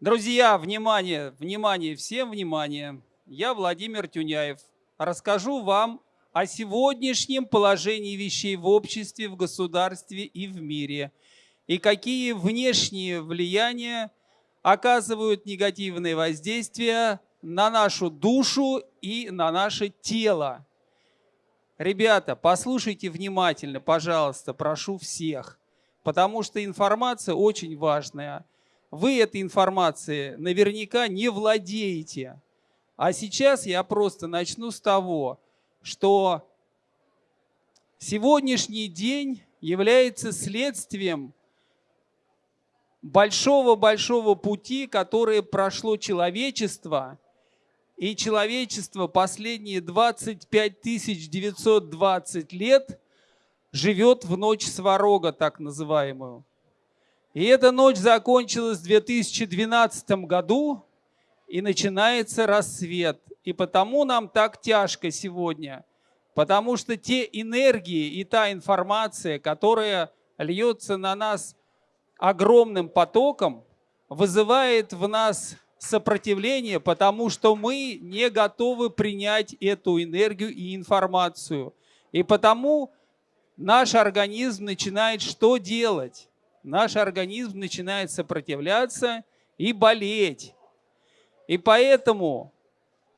Друзья, внимание, внимание, всем внимание. Я Владимир Тюняев. Расскажу вам о сегодняшнем положении вещей в обществе, в государстве и в мире. И какие внешние влияния оказывают негативные воздействия на нашу душу и на наше тело. Ребята, послушайте внимательно, пожалуйста, прошу всех, потому что информация очень важная – вы этой информацией наверняка не владеете. А сейчас я просто начну с того, что сегодняшний день является следствием большого-большого пути, которое прошло человечество, и человечество последние 25 920 лет живет в ночь сварога, так называемую. И эта ночь закончилась в 2012 году, и начинается рассвет. И потому нам так тяжко сегодня, потому что те энергии и та информация, которая льется на нас огромным потоком, вызывает в нас сопротивление, потому что мы не готовы принять эту энергию и информацию. И потому наш организм начинает что делать? Наш организм начинает сопротивляться и болеть. И поэтому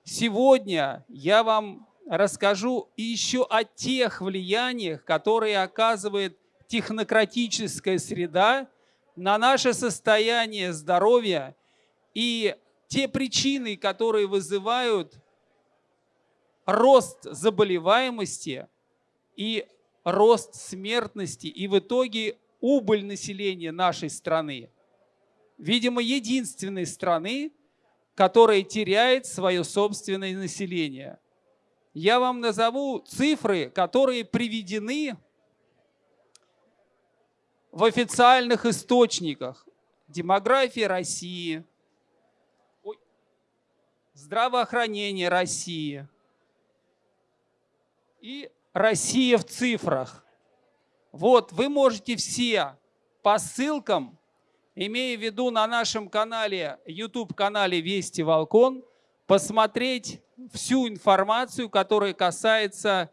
сегодня я вам расскажу еще о тех влияниях, которые оказывает технократическая среда на наше состояние здоровья и те причины, которые вызывают рост заболеваемости и рост смертности, и в итоге убыль населения нашей страны. Видимо, единственной страны, которая теряет свое собственное население. Я вам назову цифры, которые приведены в официальных источниках. Демография России, здравоохранение России и Россия в цифрах. Вот, вы можете все по ссылкам, имея в виду на нашем канале, YouTube-канале Вести Волкон, посмотреть всю информацию, которая касается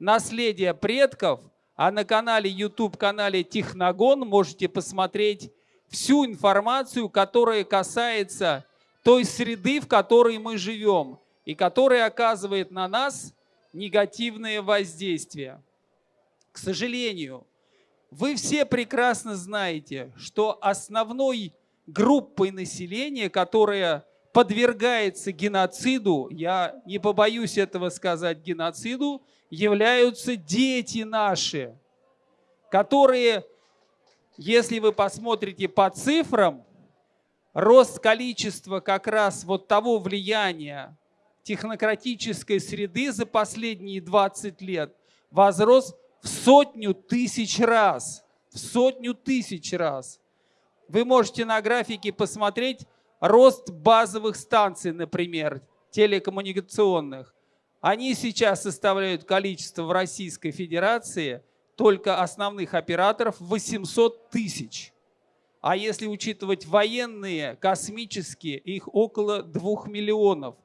наследия предков, а на канале YouTube-канале Техногон можете посмотреть всю информацию, которая касается той среды, в которой мы живем, и которая оказывает на нас негативное воздействие. К сожалению, вы все прекрасно знаете, что основной группой населения, которая подвергается геноциду, я не побоюсь этого сказать, геноциду, являются дети наши, которые, если вы посмотрите по цифрам, рост количества как раз вот того влияния технократической среды за последние 20 лет возрос в сотню тысяч раз. В сотню тысяч раз. Вы можете на графике посмотреть рост базовых станций, например, телекоммуникационных. Они сейчас составляют количество в Российской Федерации только основных операторов 800 тысяч. А если учитывать военные, космические, их около 2 миллионов.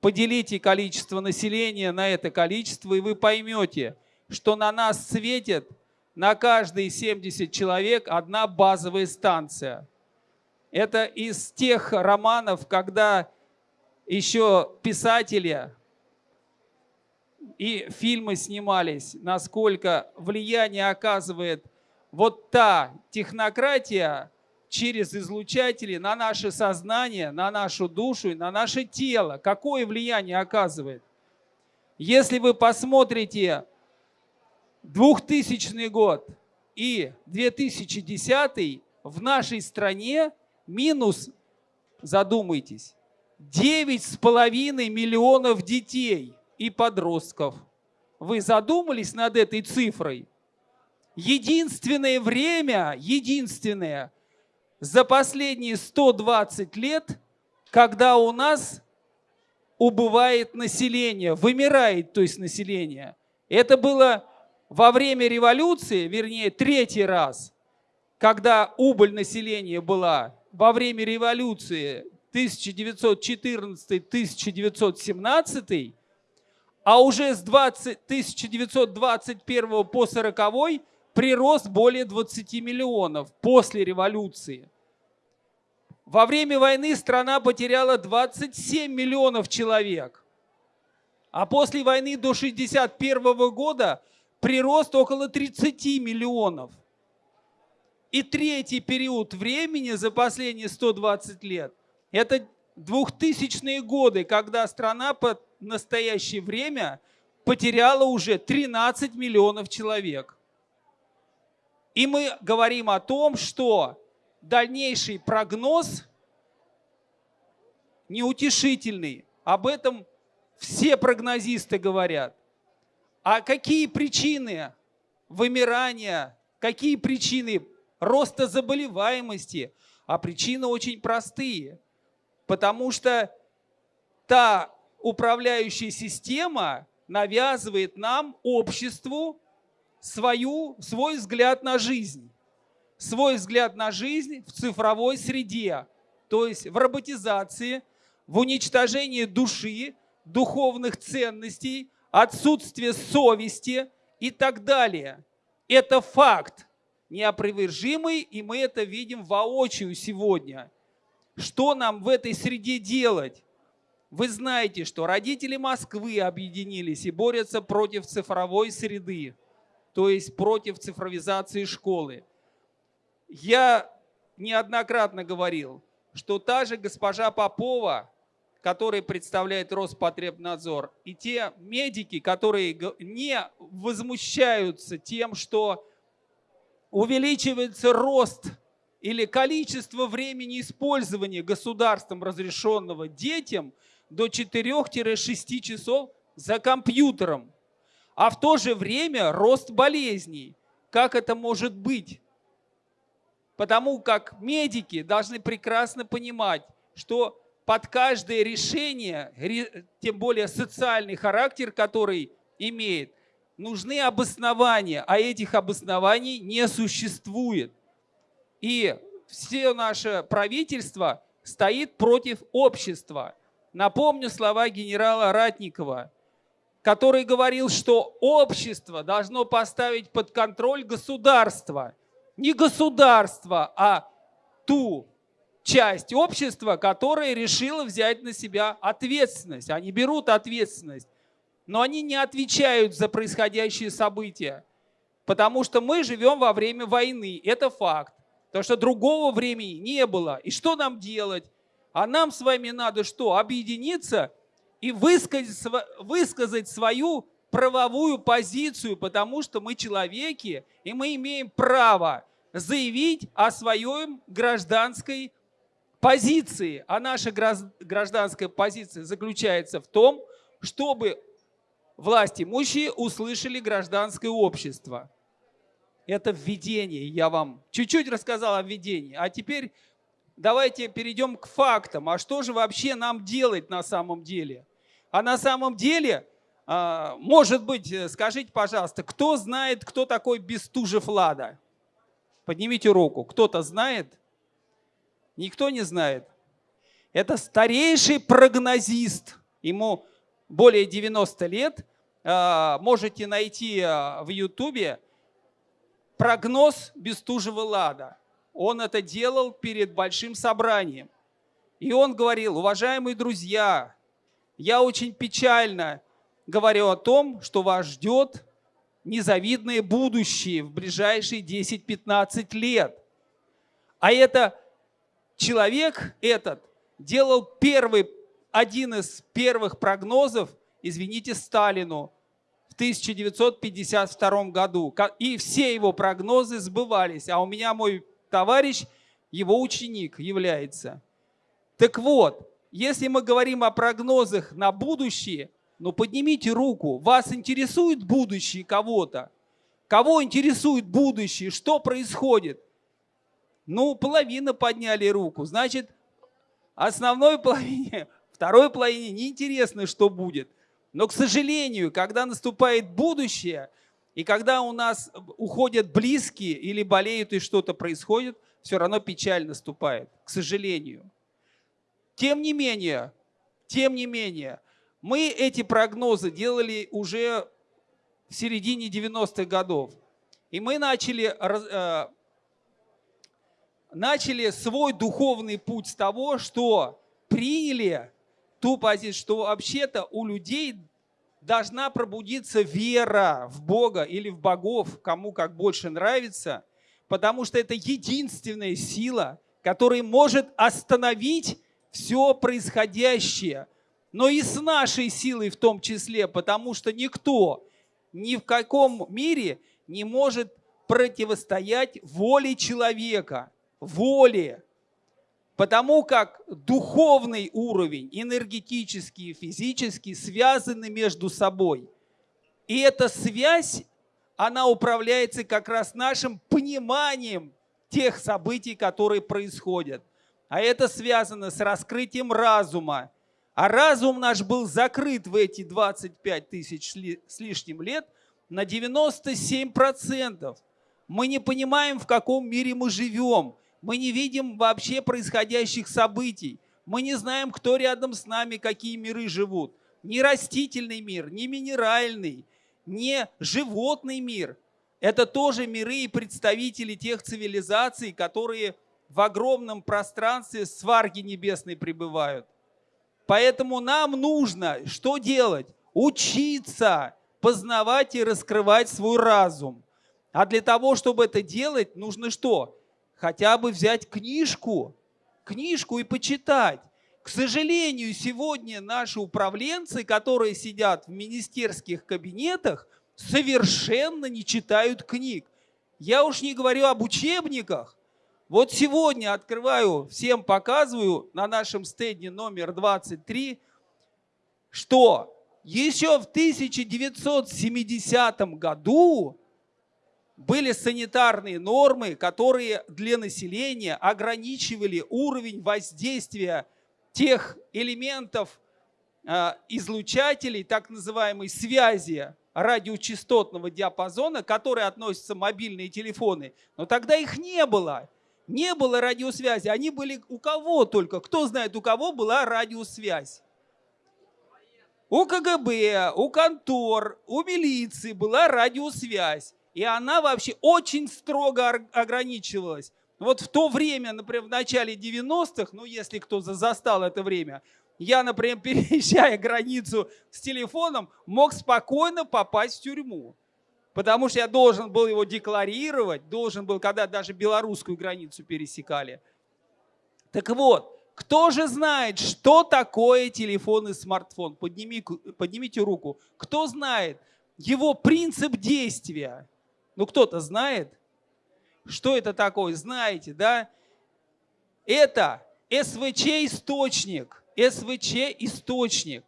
Поделите количество населения на это количество, и вы поймете – что на нас светит на каждые 70 человек одна базовая станция. Это из тех романов, когда еще писатели и фильмы снимались, насколько влияние оказывает вот та технократия через излучатели на наше сознание, на нашу душу и на наше тело. Какое влияние оказывает? Если вы посмотрите 2000 год и 2010 в нашей стране минус, задумайтесь, 9,5 миллионов детей и подростков. Вы задумались над этой цифрой? Единственное время, единственное, за последние 120 лет, когда у нас убывает население, вымирает, то есть население. Это было во время революции, вернее, третий раз, когда убыль населения была во время революции 1914-1917, а уже с 20, 1921 по 40 прирост более 20 миллионов после революции. Во время войны страна потеряла 27 миллионов человек. А после войны до 1961 года прирост около 30 миллионов. И третий период времени за последние 120 лет – это 2000-е годы, когда страна по настоящее время потеряла уже 13 миллионов человек. И мы говорим о том, что дальнейший прогноз неутешительный. Об этом все прогнозисты говорят. А какие причины вымирания, какие причины роста заболеваемости? А причины очень простые. Потому что та управляющая система навязывает нам, обществу, свою, свой взгляд на жизнь. Свой взгляд на жизнь в цифровой среде, то есть в роботизации, в уничтожении души, духовных ценностей, отсутствие совести и так далее. Это факт неопровержимый, и мы это видим воочию сегодня. Что нам в этой среде делать? Вы знаете, что родители Москвы объединились и борются против цифровой среды, то есть против цифровизации школы. Я неоднократно говорил, что та же госпожа Попова который представляет Роспотребнадзор, и те медики, которые не возмущаются тем, что увеличивается рост или количество времени использования государством разрешенного детям до 4-6 часов за компьютером. А в то же время рост болезней. Как это может быть? Потому как медики должны прекрасно понимать, что под каждое решение, тем более социальный характер, который имеет, нужны обоснования, а этих обоснований не существует. И все наше правительство стоит против общества. Напомню слова генерала Ратникова, который говорил, что общество должно поставить под контроль государство. Не государство, а ту часть общества, которая решила взять на себя ответственность. Они берут ответственность, но они не отвечают за происходящие события, потому что мы живем во время войны, это факт. Потому что другого времени не было. И что нам делать? А нам с вами надо что? Объединиться и высказать, высказать свою правовую позицию, потому что мы человеки, и мы имеем право заявить о своем гражданской позиции, а наша гражданская позиция заключается в том, чтобы власть имущие услышали гражданское общество. Это введение, я вам чуть-чуть рассказал о введении. А теперь давайте перейдем к фактам. А что же вообще нам делать на самом деле? А на самом деле, а, может быть, э, скажите, пожалуйста, кто знает, кто такой Бестужев Лада? Поднимите руку. Кто-то знает? Никто не знает. Это старейший прогнозист. Ему более 90 лет. А, можете найти а, в Ютубе прогноз Бестужева Лада. Он это делал перед большим собранием. И он говорил, уважаемые друзья, я очень печально говорю о том, что вас ждет незавидное будущее в ближайшие 10-15 лет. А это человек этот делал первый, один из первых прогнозов, извините, Сталину в 1952 году. И все его прогнозы сбывались. А у меня мой товарищ, его ученик является. Так вот, если мы говорим о прогнозах на будущее, ну поднимите руку. Вас интересует будущее кого-то? Кого интересует будущее? Что происходит? Ну, половина подняли руку. Значит, основной половине, второй половине неинтересно, что будет. Но, к сожалению, когда наступает будущее, и когда у нас уходят близкие или болеют и что-то происходит, все равно печаль наступает, к сожалению. Тем не менее, тем не менее, мы эти прогнозы делали уже в середине 90-х годов. И мы начали, э, начали свой духовный путь с того, что приняли ту позицию, что вообще-то у людей должна пробудиться вера в Бога или в богов, кому как больше нравится, потому что это единственная сила, которая может остановить все происходящее, но и с нашей силой в том числе, потому что никто ни в каком мире не может противостоять воле человека, воле. Потому как духовный уровень, энергетический и физический связаны между собой. И эта связь, она управляется как раз нашим пониманием тех событий, которые происходят. А это связано с раскрытием разума. А разум наш был закрыт в эти 25 тысяч с лишним лет на 97%. Мы не понимаем, в каком мире мы живем. Мы не видим вообще происходящих событий. Мы не знаем, кто рядом с нами, какие миры живут. Ни растительный мир, ни минеральный, ни животный мир. Это тоже миры и представители тех цивилизаций, которые в огромном пространстве сварги небесной пребывают. Поэтому нам нужно что делать? Учиться познавать и раскрывать свой разум. А для того, чтобы это делать, нужно что? Хотя бы взять книжку, книжку и почитать. К сожалению, сегодня наши управленцы, которые сидят в министерских кабинетах, совершенно не читают книг. Я уж не говорю об учебниках, вот сегодня открываю, всем показываю на нашем стенде номер 23, что еще в 1970 году были санитарные нормы, которые для населения ограничивали уровень воздействия тех элементов э, излучателей, так называемой связи радиочастотного диапазона, к которой относятся мобильные телефоны. Но тогда их не было. Не было радиосвязи, они были у кого только. Кто знает, у кого была радиосвязь? У КГБ, у контор, у милиции была радиосвязь. И она вообще очень строго ограничивалась. Вот в то время, например, в начале 90-х, ну если кто застал это время, я, например, переезжая границу с телефоном, мог спокойно попасть в тюрьму потому что я должен был его декларировать, должен был, когда даже белорусскую границу пересекали. Так вот, кто же знает, что такое телефон и смартфон? Подними, поднимите руку. Кто знает его принцип действия? Ну, кто-то знает? Что это такое? Знаете, да? Это СВЧ-источник. СВЧ-источник.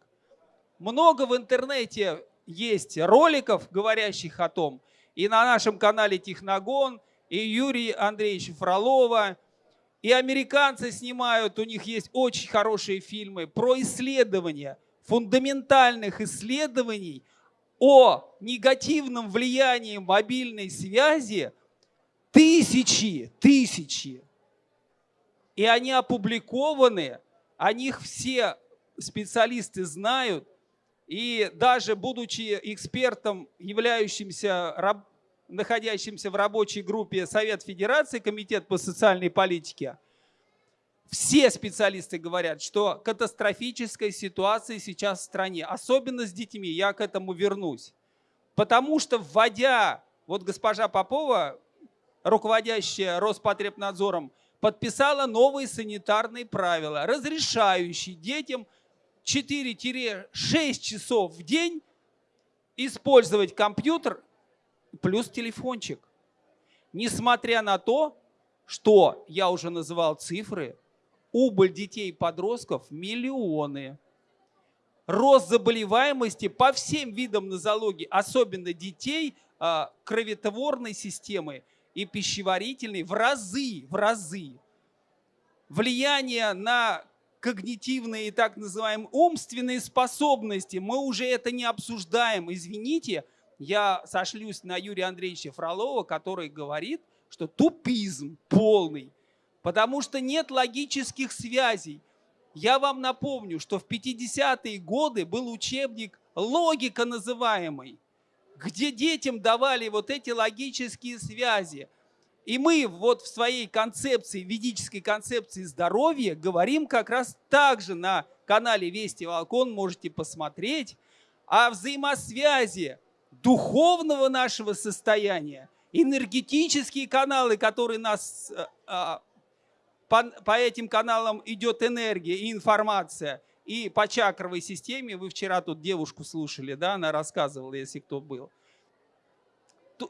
Много в интернете есть роликов, говорящих о том, и на нашем канале Техногон, и Юрий Андреевич Фролова, и американцы снимают, у них есть очень хорошие фильмы про исследования, фундаментальных исследований о негативном влиянии мобильной связи тысячи, тысячи. И они опубликованы, о них все специалисты знают, и даже будучи экспертом, являющимся, находящимся в рабочей группе Совет Федерации, Комитет по социальной политике, все специалисты говорят, что катастрофическая ситуация сейчас в стране, особенно с детьми, я к этому вернусь. Потому что вводя, вот госпожа Попова, руководящая Роспотребнадзором, подписала новые санитарные правила, разрешающие детям 4-6 часов в день использовать компьютер плюс телефончик. Несмотря на то, что, я уже называл цифры, убыль детей и подростков миллионы. Рост заболеваемости по всем видам нозологии, особенно детей а, кроветворной системы и пищеварительной в разы, в разы. Влияние на когнитивные и так называемые умственные способности. Мы уже это не обсуждаем. Извините, я сошлюсь на Юрия Андреевича Фролова, который говорит, что тупизм полный. Потому что нет логических связей. Я вам напомню, что в 50-е годы был учебник «Логика» называемый, где детям давали вот эти логические связи. И мы вот в своей концепции, ведической концепции здоровья говорим как раз так же на канале Вести Волкон, можете посмотреть, о взаимосвязи духовного нашего состояния, энергетические каналы, которые нас э, а, по, по этим каналам идет энергия и информация, и по чакровой системе, вы вчера тут девушку слушали, да, она рассказывала, если кто был.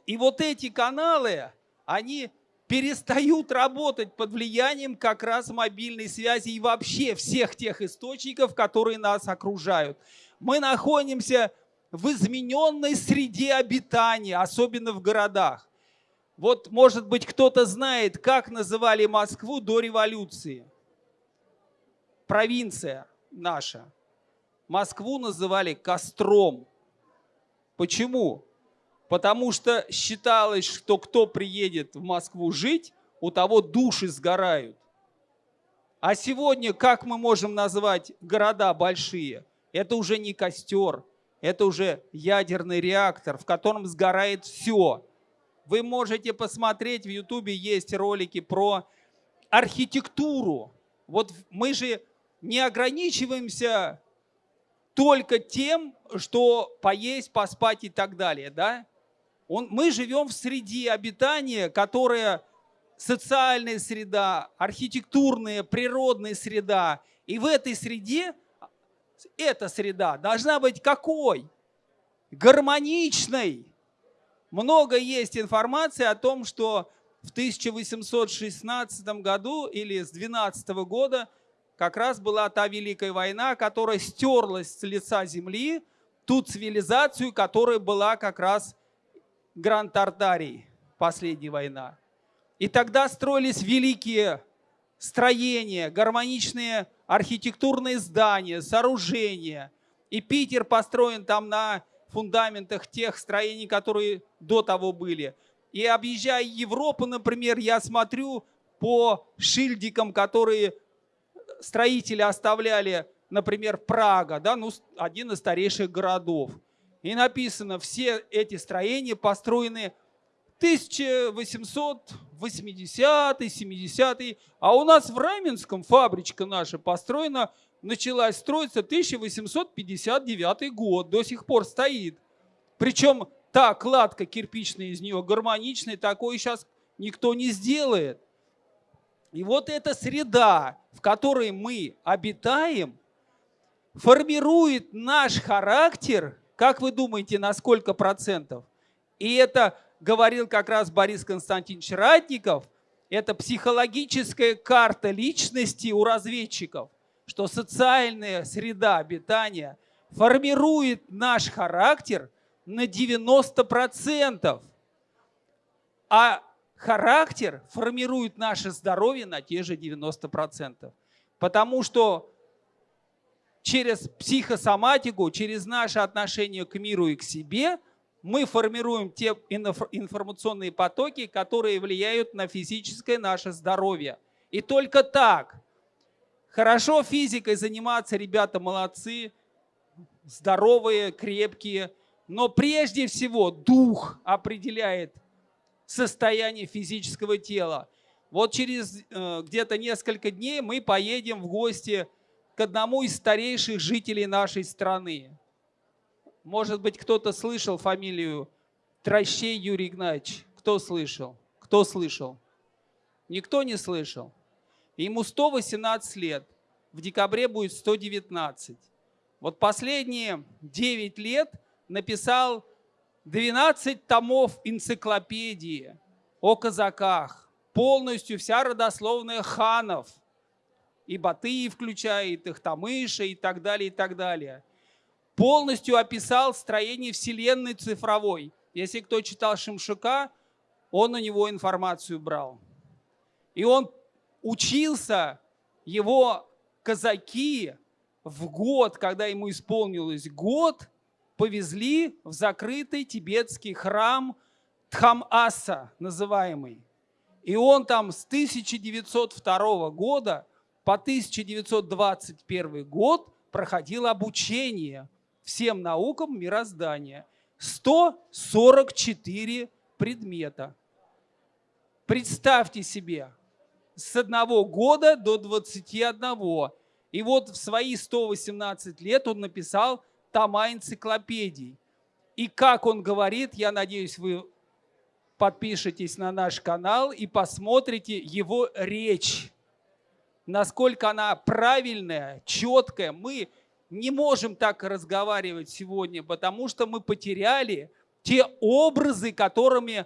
И вот эти каналы, они перестают работать под влиянием как раз мобильной связи и вообще всех тех источников, которые нас окружают. Мы находимся в измененной среде обитания, особенно в городах. Вот, может быть, кто-то знает, как называли Москву до революции. Провинция наша. Москву называли костром. Почему? Потому что считалось, что кто приедет в Москву жить, у того души сгорают. А сегодня как мы можем назвать города большие? Это уже не костер, это уже ядерный реактор, в котором сгорает все. Вы можете посмотреть, в Ютубе есть ролики про архитектуру. Вот мы же не ограничиваемся только тем, что поесть, поспать и так далее, да? Он, мы живем в среде обитания, которая социальная среда, архитектурная, природная среда. И в этой среде, эта среда должна быть какой? Гармоничной. Много есть информации о том, что в 1816 году или с 12 года как раз была та Великая война, которая стерлась с лица земли ту цивилизацию, которая была как раз Гранд Тартарий, последняя война. И тогда строились великие строения, гармоничные архитектурные здания, сооружения. И Питер построен там на фундаментах тех строений, которые до того были. И объезжая Европу, например, я смотрю по шильдикам, которые строители оставляли, например, Прага, да, ну, один из старейших городов. И написано, все эти строения построены 1880 70 а у нас в Раменском фабричка наша построена, началась строиться 1859 год, до сих пор стоит. Причем та кладка кирпичная из нее гармоничная, такой сейчас никто не сделает. И вот эта среда, в которой мы обитаем, формирует наш характер – как вы думаете, на сколько процентов? И это говорил как раз Борис Константинович Ратников, это психологическая карта личности у разведчиков, что социальная среда обитания формирует наш характер на 90%, а характер формирует наше здоровье на те же 90%. Потому что через психосоматику, через наше отношение к миру и к себе мы формируем те информационные потоки, которые влияют на физическое наше здоровье. И только так. Хорошо физикой заниматься, ребята молодцы, здоровые, крепкие. Но прежде всего дух определяет состояние физического тела. Вот через э, где-то несколько дней мы поедем в гости к одному из старейших жителей нашей страны. Может быть, кто-то слышал фамилию Трощей Юрий Игнатьевич? Кто слышал? Кто слышал? Никто не слышал. Ему 118 лет. В декабре будет 119. Вот последние 9 лет написал 12 томов энциклопедии о казаках. Полностью вся родословная ханов – и Батыи включает, и Хтамыша и так далее, и так далее. Полностью описал строение Вселенной цифровой. Если кто читал Шимшука, он у него информацию брал. И он учился, его казаки в год, когда ему исполнилось год, повезли в закрытый тибетский храм Тхам-Аса называемый. И он там с 1902 года по 1921 год проходил обучение всем наукам мироздания. 144 предмета. Представьте себе, с одного года до 21. И вот в свои 118 лет он написал тома энциклопедий. И как он говорит, я надеюсь, вы подпишитесь на наш канал и посмотрите его речь. Насколько она правильная, четкая. Мы не можем так разговаривать сегодня, потому что мы потеряли те образы, которыми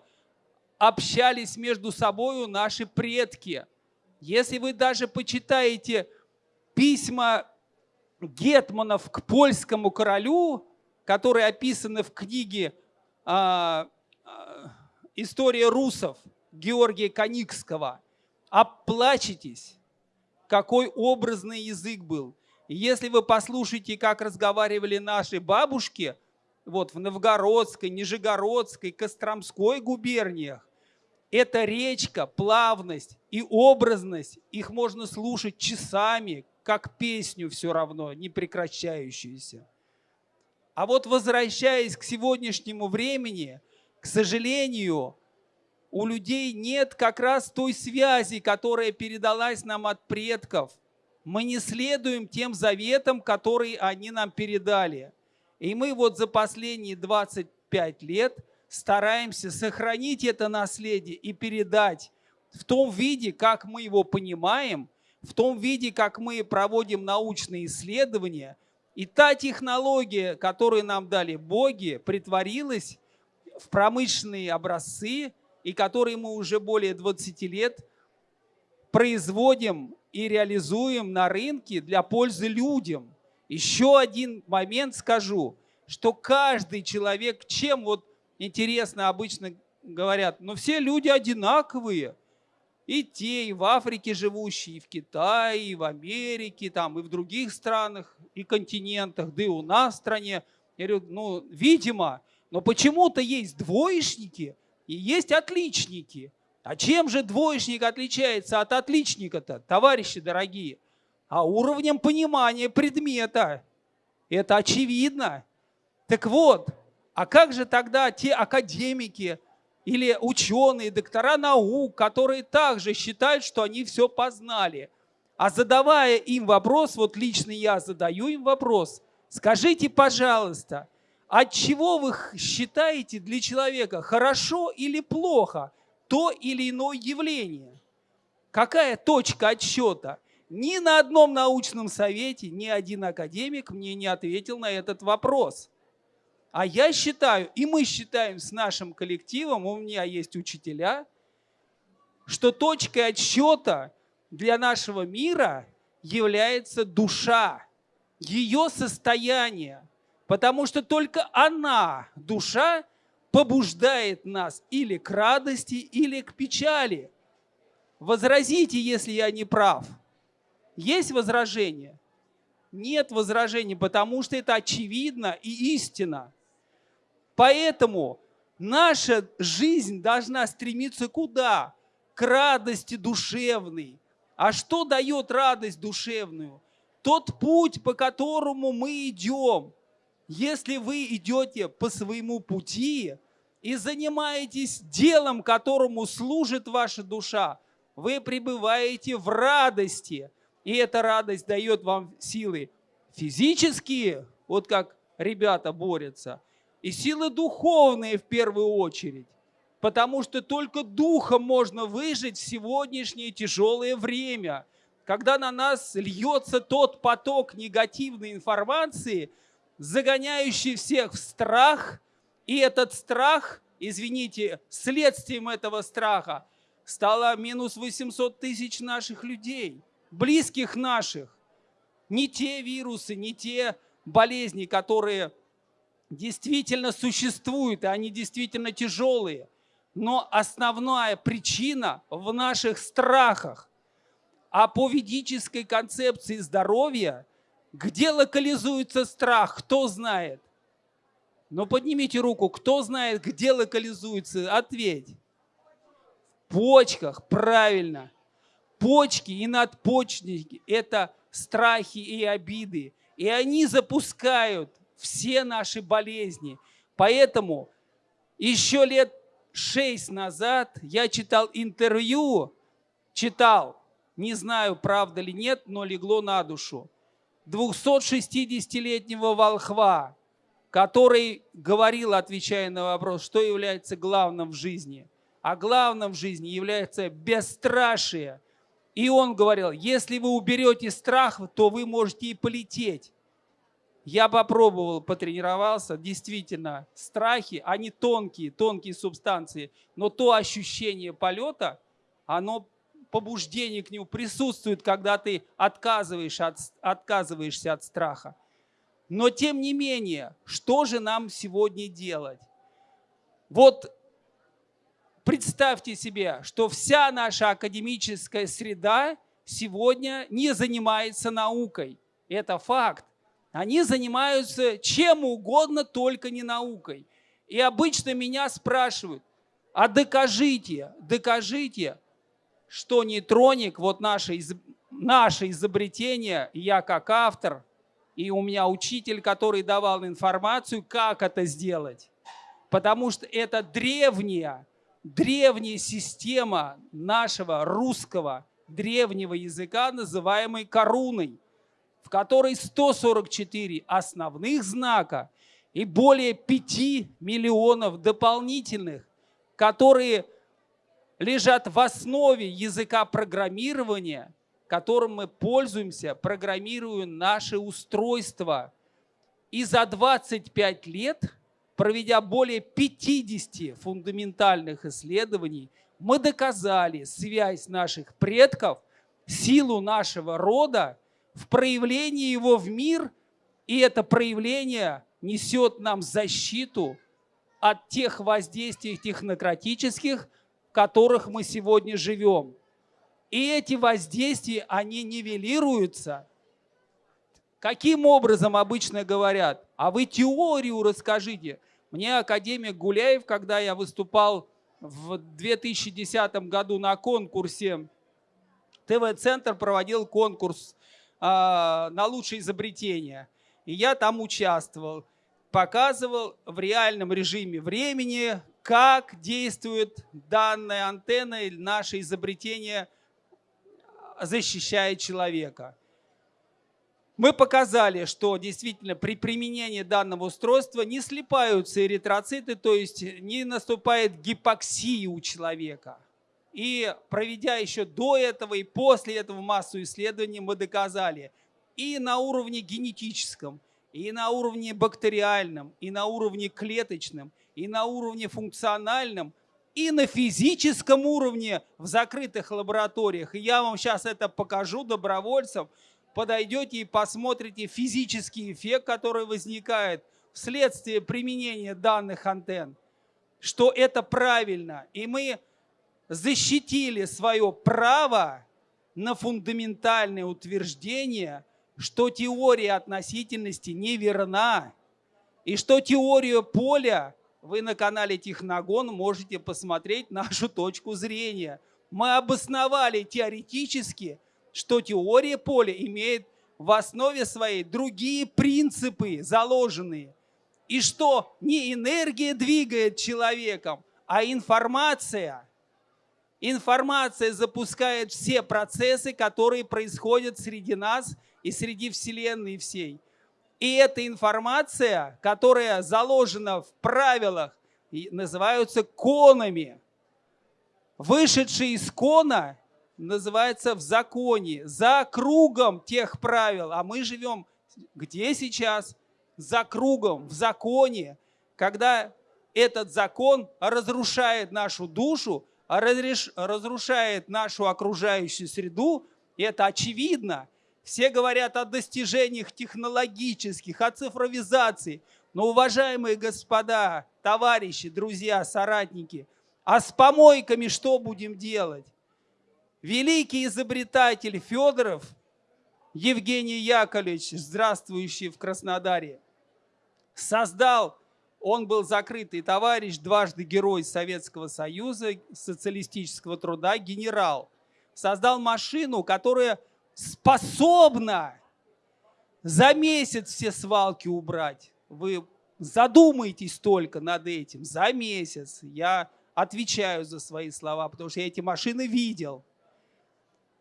общались между собой наши предки. Если вы даже почитаете письма гетманов к польскому королю, которые описаны в книге а, а, «История русов» Георгия Коникского, оплачетесь, какой образный язык был. Если вы послушаете, как разговаривали наши бабушки вот в Новгородской, Нижегородской, Костромской губерниях, эта речка, плавность и образность, их можно слушать часами, как песню все равно, не прекращающуюся. А вот возвращаясь к сегодняшнему времени, к сожалению, у людей нет как раз той связи, которая передалась нам от предков. Мы не следуем тем заветам, которые они нам передали. И мы вот за последние 25 лет – стараемся сохранить это наследие и передать в том виде, как мы его понимаем, в том виде, как мы проводим научные исследования. И та технология, которую нам дали боги, притворилась в промышленные образцы, и которые мы уже более 20 лет производим и реализуем на рынке для пользы людям. Еще один момент скажу, что каждый человек, чем вот интересно, обычно говорят, но все люди одинаковые. И те, и в Африке живущие, и в Китае, и в Америке, там, и в других странах, и континентах, да и у нас в стране. Я говорю, ну, видимо, но почему-то есть двоечники и есть отличники. А чем же двоечник отличается от отличника-то, товарищи дорогие? А уровнем понимания предмета. Это очевидно. Так вот, а как же тогда те академики или ученые, доктора наук, которые также считают, что они все познали? А задавая им вопрос, вот лично я задаю им вопрос, скажите, пожалуйста, от чего вы считаете для человека хорошо или плохо то или иное явление? Какая точка отсчета? Ни на одном научном совете ни один академик мне не ответил на этот вопрос. А я считаю, и мы считаем с нашим коллективом, у меня есть учителя, что точкой отсчета для нашего мира является душа, ее состояние. Потому что только она, душа, побуждает нас или к радости, или к печали. Возразите, если я не прав. Есть возражение? Нет возражений, потому что это очевидно и истина. Поэтому наша жизнь должна стремиться куда? К радости душевной. А что дает радость душевную? Тот путь, по которому мы идем. Если вы идете по своему пути и занимаетесь делом, которому служит ваша душа, вы пребываете в радости. И эта радость дает вам силы физические, вот как ребята борются – и силы духовные в первую очередь. Потому что только духом можно выжить в сегодняшнее тяжелое время, когда на нас льется тот поток негативной информации, загоняющий всех в страх, и этот страх, извините, следствием этого страха стало минус 800 тысяч наших людей, близких наших. Не те вирусы, не те болезни, которые действительно существуют, и они действительно тяжелые. Но основная причина в наших страхах. А по ведической концепции здоровья, где локализуется страх, кто знает? Ну поднимите руку, кто знает, где локализуется, ответь. почках, правильно. Почки и надпочечники – это страхи и обиды. И они запускают все наши болезни. Поэтому еще лет шесть назад я читал интервью, читал, не знаю, правда ли нет, но легло на душу, 260-летнего волхва, который говорил, отвечая на вопрос, что является главным в жизни. А главным в жизни является бесстрашие. И он говорил, если вы уберете страх, то вы можете и полететь. Я попробовал, потренировался. Действительно, страхи, они тонкие, тонкие субстанции. Но то ощущение полета, оно, побуждение к нему присутствует, когда ты отказываешь от, отказываешься от страха. Но тем не менее, что же нам сегодня делать? Вот представьте себе, что вся наша академическая среда сегодня не занимается наукой. Это факт. Они занимаются чем угодно, только не наукой. И обычно меня спрашивают, а докажите, докажите, что нейтроник, вот наше, наше изобретение, я как автор, и у меня учитель, который давал информацию, как это сделать. Потому что это древняя, древняя система нашего русского древнего языка, называемой коруной в которой 144 основных знака и более 5 миллионов дополнительных, которые лежат в основе языка программирования, которым мы пользуемся, программируем наши устройства. И за 25 лет, проведя более 50 фундаментальных исследований, мы доказали связь наших предков, силу нашего рода в проявлении его в мир, и это проявление несет нам защиту от тех воздействий технократических, в которых мы сегодня живем. И эти воздействия, они нивелируются. Каким образом обычно говорят? А вы теорию расскажите. Мне академик Гуляев, когда я выступал в 2010 году на конкурсе, ТВ-центр проводил конкурс на лучшее изобретение. И я там участвовал, показывал в реальном режиме времени, как действует данная антенна или наше изобретение защищает человека. Мы показали, что действительно при применении данного устройства не слипаются эритроциты, то есть не наступает гипоксия у человека – и проведя еще до этого и после этого массу исследований, мы доказали и на уровне генетическом, и на уровне бактериальном, и на уровне клеточном, и на уровне функциональном, и на физическом уровне в закрытых лабораториях. И я вам сейчас это покажу добровольцам. Подойдете и посмотрите физический эффект, который возникает вследствие применения данных антенн, что это правильно. И мы защитили свое право на фундаментальное утверждение, что теория относительности неверна, и что теорию поля вы на канале Техногон можете посмотреть нашу точку зрения. Мы обосновали теоретически, что теория поля имеет в основе своей другие принципы заложенные. И что не энергия двигает человеком, а информация – Информация запускает все процессы, которые происходят среди нас и среди Вселенной всей. И эта информация, которая заложена в правилах, называются конами. Вышедший из кона называется в законе, за кругом тех правил. А мы живем где сейчас? За кругом, в законе. Когда этот закон разрушает нашу душу, разрушает нашу окружающую среду, и это очевидно. Все говорят о достижениях технологических, о цифровизации. Но, уважаемые господа, товарищи, друзья, соратники, а с помойками что будем делать? Великий изобретатель Федоров, Евгений Яковлевич, здравствующий в Краснодаре, создал Он был закрытый товарищ, дважды герой Советского Союза, социалистического труда, генерал. Создал машину, которая способна за месяц все свалки убрать. Вы задумайтесь только над этим. За месяц. Я отвечаю за свои слова, потому что я эти машины видел.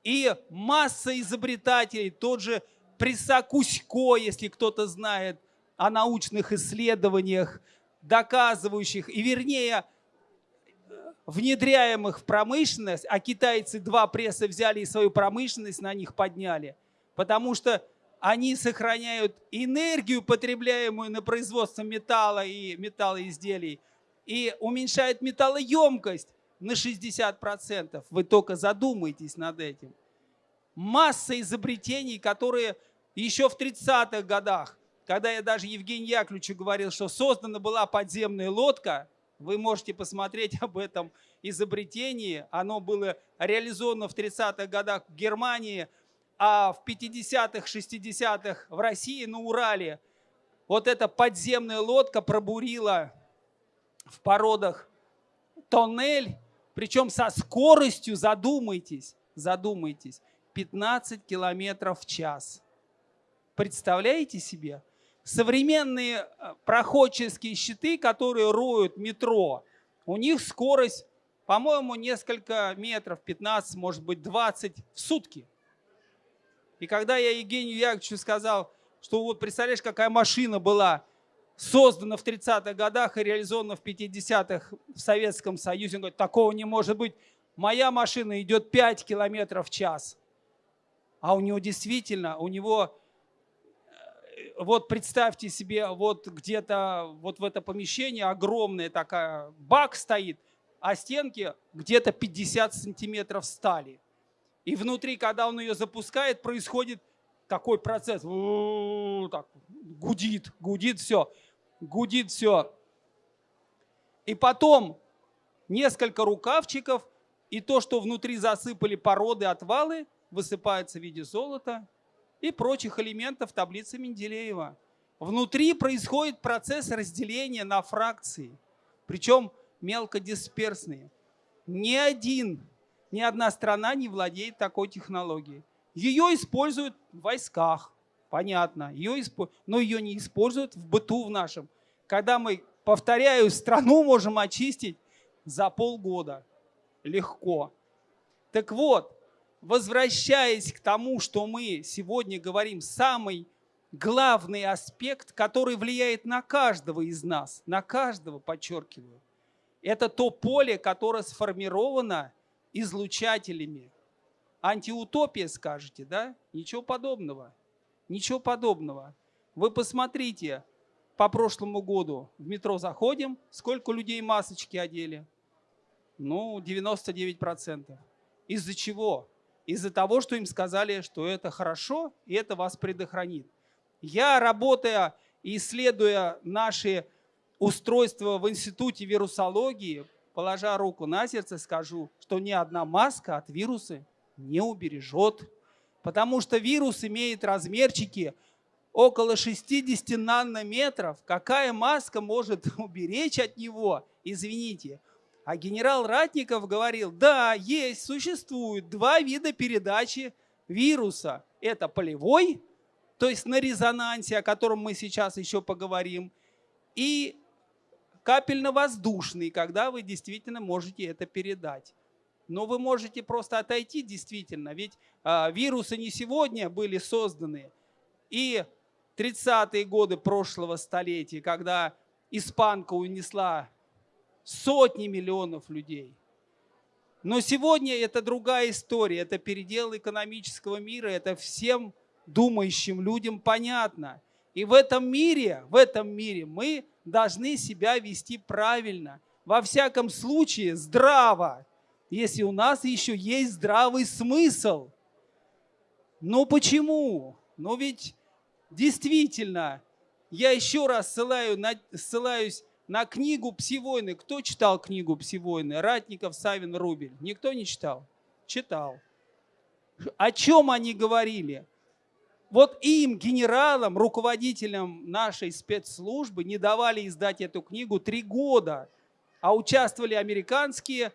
И масса изобретателей, тот же Присакусько, если кто-то знает о научных исследованиях, доказывающих, и вернее, внедряемых в промышленность, а китайцы два пресса взяли и свою промышленность на них подняли, потому что они сохраняют энергию, потребляемую на производство металла и металлоизделий, и уменьшают металлоемкость на 60%. Вы только задумайтесь над этим. Масса изобретений, которые еще в 30-х годах, когда я даже Евгению Яковлевичу говорил, что создана была подземная лодка, вы можете посмотреть об этом изобретении. Оно было реализовано в 30-х годах в Германии – а в 50-х, 60-х в России на Урале вот эта подземная лодка пробурила в породах тоннель, причем со скоростью, задумайтесь, задумайтесь, 15 километров в час. Представляете себе? Современные э, проходческие щиты, которые роют метро, у них скорость, по-моему, несколько метров, 15, может быть, 20 в сутки. И когда я Евгению Яковлевичу сказал, что вот представляешь, какая машина была создана в 30-х годах и реализована в 50-х в Советском Союзе, он говорит, такого не может быть. Моя машина идет 5 километров в час. А у него действительно, у него, вот представьте себе, вот где-то вот в это помещение огромная такая бак стоит, а стенки где-то 50 сантиметров стали. И внутри, когда он ее запускает, происходит такой процесс. Так, гудит, гудит все. Гудит все. И потом несколько рукавчиков, и то, что внутри засыпали породы, отвалы, высыпается в виде золота и прочих элементов таблицы Менделеева. Внутри происходит процесс разделения на фракции, причем мелкодисперсные. Ни один ни одна страна не владеет такой технологией. Ее используют в войсках, понятно, ее исп... но ее не используют в быту в нашем. Когда мы, повторяю, страну можем очистить за полгода. Легко. Так вот, возвращаясь к тому, что мы сегодня говорим, самый главный аспект, который влияет на каждого из нас, на каждого, подчеркиваю, это то поле, которое сформировано излучателями. Антиутопия, скажете, да? Ничего подобного. Ничего подобного. Вы посмотрите, по прошлому году в метро заходим, сколько людей масочки одели? Ну, 99%. Из-за чего? Из-за того, что им сказали, что это хорошо, и это вас предохранит. Я, работая и исследуя наши устройства в Институте вирусологии, положа руку на сердце, скажу, что ни одна маска от вируса не убережет. Потому что вирус имеет размерчики около 60 нанометров. Какая маска может уберечь от него? Извините. А генерал Ратников говорил, да, есть, существует два вида передачи вируса. Это полевой, то есть на резонансе, о котором мы сейчас еще поговорим, и капельно-воздушный, когда вы действительно можете это передать. Но вы можете просто отойти действительно, ведь а, вирусы не сегодня были созданы. И 30-е годы прошлого столетия, когда испанка унесла сотни миллионов людей. Но сегодня это другая история, это передел экономического мира, это всем думающим людям понятно. И в этом мире, в этом мире мы должны себя вести правильно. Во всяком случае, здраво, если у нас еще есть здравый смысл. Но почему? Ну ведь действительно, я еще раз ссылаю на, ссылаюсь на книгу «Псивойны». Кто читал книгу «Псивойны»? Ратников, Савин, Рубель. Никто не читал? Читал. О чем они говорили? Вот им, генералам, руководителям нашей спецслужбы не давали издать эту книгу три года, а участвовали американские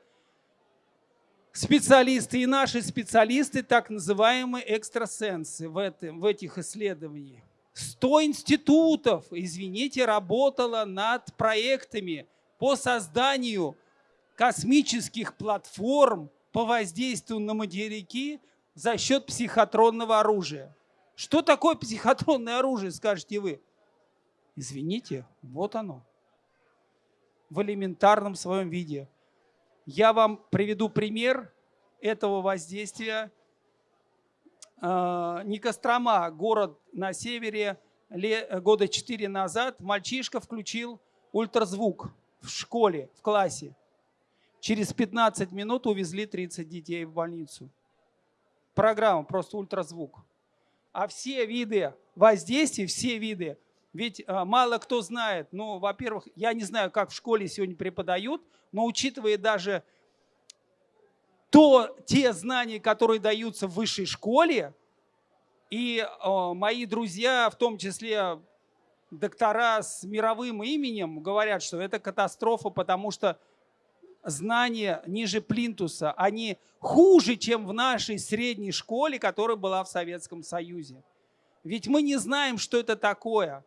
специалисты и наши специалисты, так называемые экстрасенсы в, этом, в этих исследованиях. 100 институтов, извините, работало над проектами по созданию космических платформ по воздействию на материки за счет психотронного оружия. Что такое психотронное оружие, скажете вы? Извините, вот оно. В элементарном своем виде. Я вам приведу пример этого воздействия. А, Никострома, город на севере, года 4 назад, мальчишка включил ультразвук в школе, в классе. Через 15 минут увезли 30 детей в больницу. Программа, просто ультразвук а все виды воздействий, все виды, ведь а, мало кто знает, ну, во-первых, я не знаю, как в школе сегодня преподают, но учитывая даже то, те знания, которые даются в высшей школе, и э, мои друзья, в том числе доктора с мировым именем, говорят, что это катастрофа, потому что знания ниже плинтуса, они хуже, чем в нашей средней школе, которая была в Советском Союзе. Ведь мы не знаем, что это такое,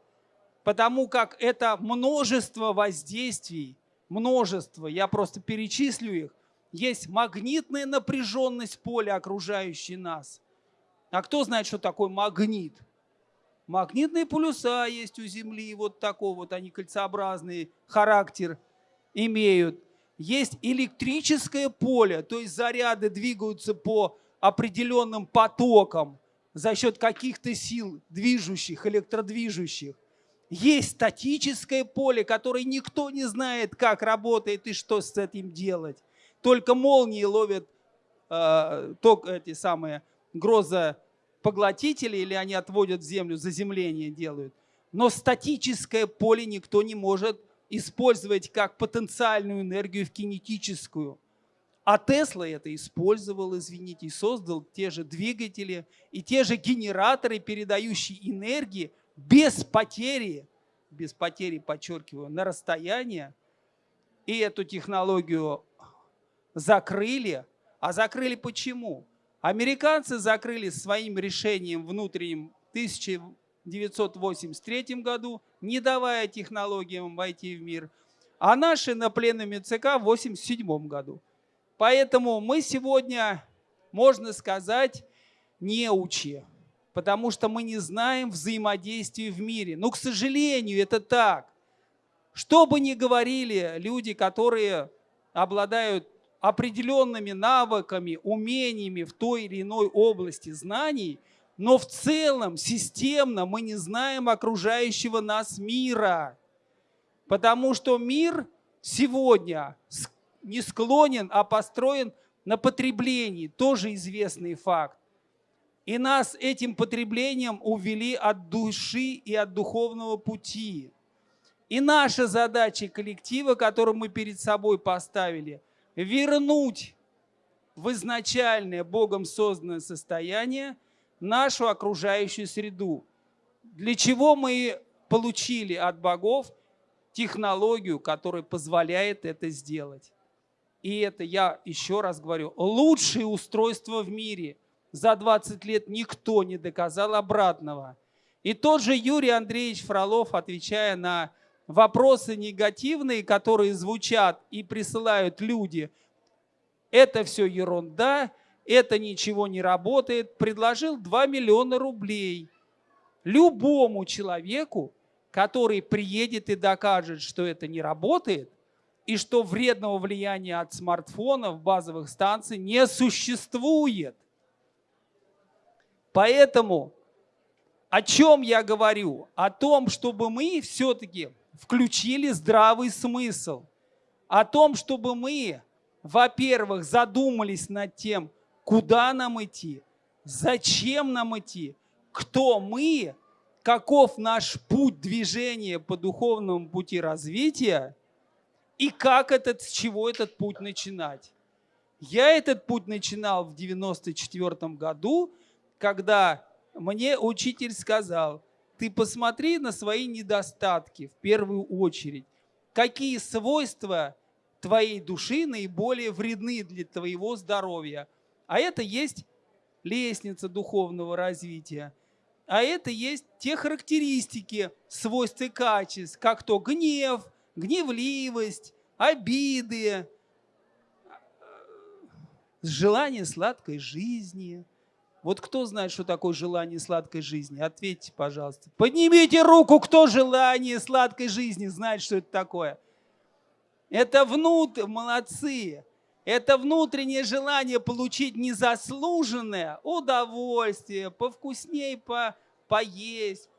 потому как это множество воздействий, множество, я просто перечислю их. Есть магнитная напряженность поля, окружающей нас. А кто знает, что такое магнит? Магнитные полюса есть у Земли, вот такой вот они кольцеобразный характер имеют есть электрическое поле, то есть заряды двигаются по определенным потокам за счет каких-то сил движущих, электродвижущих. Есть статическое поле, которое никто не знает, как работает и что с этим делать. Только молнии ловят э, ток, эти самые грозопоглотители, или они отводят в землю, заземление делают. Но статическое поле никто не может использовать как потенциальную энергию в кинетическую. А Тесла это использовал, извините, и создал те же двигатели и те же генераторы, передающие энергии без потери, без потери, подчеркиваю, на расстояние. И эту технологию закрыли. А закрыли почему? Американцы закрыли своим решением внутренним 1000 1983 году, не давая технологиям войти в мир, а наши на пленуме ЦК в 1987 году. Поэтому мы сегодня, можно сказать, неучи, потому что мы не знаем взаимодействия в мире. Но, к сожалению, это так. Что бы ни говорили люди, которые обладают определенными навыками, умениями в той или иной области знаний – но в целом, системно мы не знаем окружающего нас мира. Потому что мир сегодня не склонен, а построен на потреблении. Тоже известный факт. И нас этим потреблением увели от души и от духовного пути. И наша задача коллектива, которую мы перед собой поставили, вернуть в изначальное Богом созданное состояние – нашу окружающую среду. Для чего мы получили от богов технологию, которая позволяет это сделать. И это, я еще раз говорю, лучшее устройство в мире. За 20 лет никто не доказал обратного. И тот же Юрий Андреевич Фролов, отвечая на вопросы негативные, которые звучат и присылают люди, это все ерунда, это ничего не работает, предложил 2 миллиона рублей любому человеку, который приедет и докажет, что это не работает, и что вредного влияния от смартфонов, базовых станций не существует. Поэтому о чем я говорю? О том, чтобы мы все-таки включили здравый смысл. О том, чтобы мы, во-первых, задумались над тем, куда нам идти, зачем нам идти, кто мы, каков наш путь движения по духовному пути развития и как этот, с чего этот путь начинать. Я этот путь начинал в 94 году, когда мне учитель сказал, ты посмотри на свои недостатки в первую очередь. Какие свойства твоей души наиболее вредны для твоего здоровья. А это есть лестница духовного развития. А это есть те характеристики, свойства и качеств, как то гнев, гневливость, обиды, желание сладкой жизни. Вот кто знает, что такое желание сладкой жизни? Ответьте, пожалуйста. Поднимите руку, кто желание сладкой жизни знает, что это такое. Это внутрь, молодцы. Это внутреннее желание получить незаслуженное удовольствие, повкуснее по, поесть,